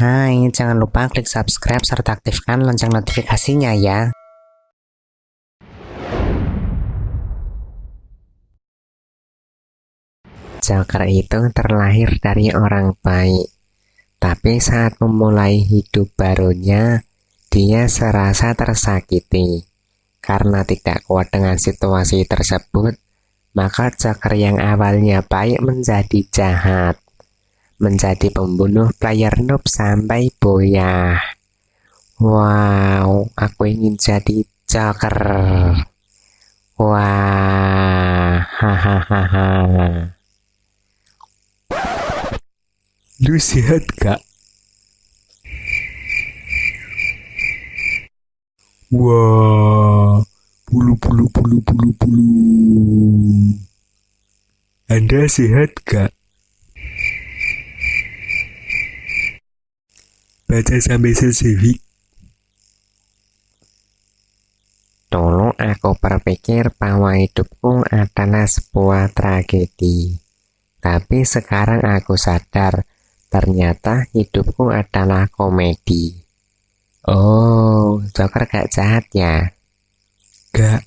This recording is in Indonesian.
Hai, jangan lupa klik subscribe serta aktifkan lonceng notifikasinya ya. Joker itu terlahir dari orang baik, tapi saat memulai hidup barunya, dia serasa tersakiti. Karena tidak kuat dengan situasi tersebut, maka Joker yang awalnya baik menjadi jahat, menjadi pembunuh player noob sampai boyah. Wow, aku ingin jadi Joker. Wah, hahaha. Lu sehat kak? Wah, bulu bulu bulu bulu bulu. Anda sehat kak? Baca sampai selesai. Dulu aku berpikir bahwa hidupku adalah sebuah tragedi. Tapi sekarang aku sadar, ternyata hidupku adalah komedi. Oh, Joker gak jahat ya? Gak,